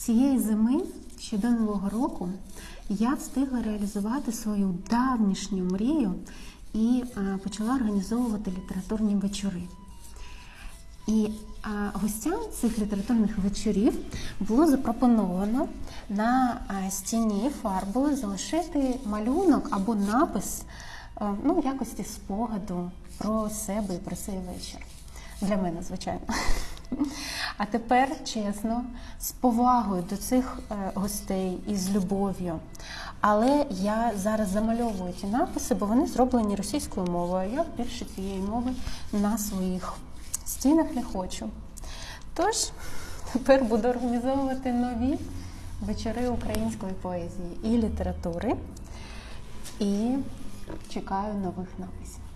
Цієї зими, ще до Нового року, я встигла реалізувати свою давнішню мрію і е, почала організовувати літературні вечори. І а, гостям цих літературних вечорів було запропоновано на а, стіні фарбою залишити малюнок або напис е, ну, якості спогаду про себе і про цей вечір. Для мене, звичайно. А тепер, чесно, з повагою до цих е, гостей і з любов'ю. Але я зараз замальовую ті написи, бо вони зроблені російською мовою. Я більше цієї мови на своїх стінах не хочу. Тож тепер буду організовувати нові вечори української поезії і літератури і чекаю нових написів.